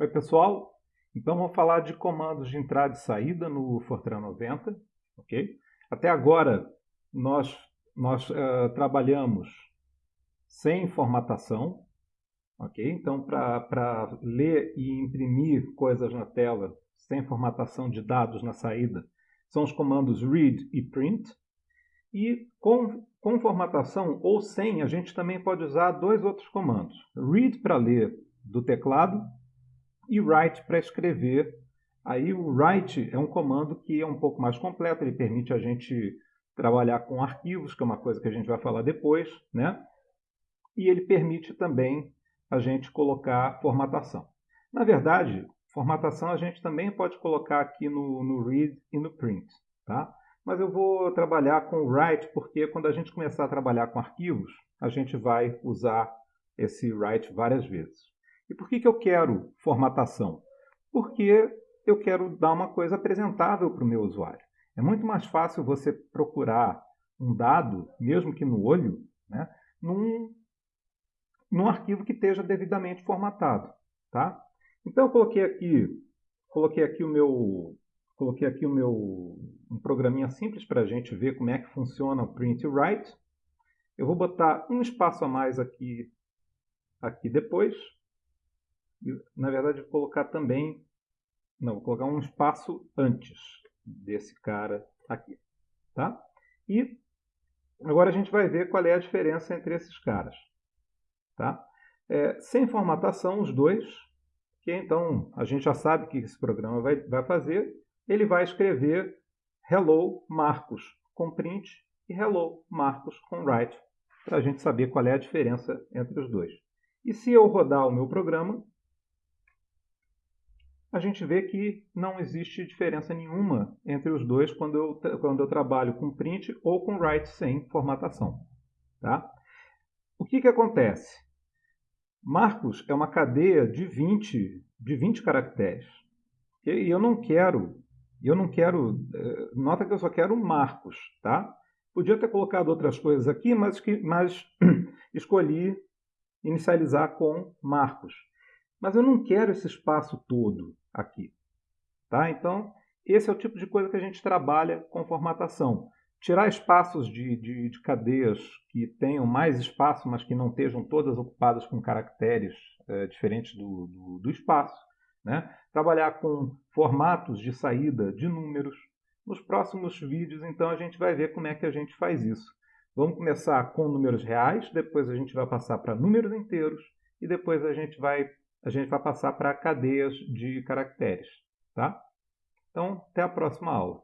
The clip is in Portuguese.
Oi pessoal, então vamos falar de comandos de entrada e saída no Fortran 90, ok? Até agora nós, nós uh, trabalhamos sem formatação, ok? Então para ler e imprimir coisas na tela sem formatação de dados na saída são os comandos read e print. E com, com formatação ou sem, a gente também pode usar dois outros comandos. Read para ler do teclado e write para escrever. Aí o write é um comando que é um pouco mais completo, ele permite a gente trabalhar com arquivos, que é uma coisa que a gente vai falar depois, né? E ele permite também a gente colocar formatação. Na verdade, formatação a gente também pode colocar aqui no, no read e no print, tá? Mas eu vou trabalhar com write porque quando a gente começar a trabalhar com arquivos, a gente vai usar esse write várias vezes. E por que, que eu quero formatação? Porque eu quero dar uma coisa apresentável para o meu usuário. É muito mais fácil você procurar um dado, mesmo que no olho, né, num, num arquivo que esteja devidamente formatado. Tá? Então eu coloquei aqui, coloquei aqui o meu, coloquei aqui o meu um programinha simples para a gente ver como é que funciona o print write. Eu vou botar um espaço a mais aqui, aqui depois, na verdade, vou colocar também, não, vou colocar um espaço antes desse cara aqui, tá? E agora a gente vai ver qual é a diferença entre esses caras, tá? É, sem formatação, os dois, que então a gente já sabe que esse programa vai, vai fazer, ele vai escrever hello Marcos com print e hello Marcos com write, para a gente saber qual é a diferença entre os dois. E se eu rodar o meu programa, a gente vê que não existe diferença nenhuma entre os dois quando eu, quando eu trabalho com print ou com write sem formatação. Tá? O que, que acontece? Marcos é uma cadeia de 20, de 20 caracteres. E eu não quero, eu não quero, eh, nota que eu só quero Marcos, tá? Podia ter colocado outras coisas aqui, mas, mas escolhi inicializar com Marcos. Mas eu não quero esse espaço todo aqui. Tá? Então, esse é o tipo de coisa que a gente trabalha com formatação. Tirar espaços de, de, de cadeias que tenham mais espaço, mas que não estejam todas ocupadas com caracteres é, diferentes do, do, do espaço. Né? Trabalhar com formatos de saída de números. Nos próximos vídeos, então, a gente vai ver como é que a gente faz isso. Vamos começar com números reais, depois a gente vai passar para números inteiros e depois a gente vai a gente vai passar para cadeias de caracteres. Tá? Então, até a próxima aula.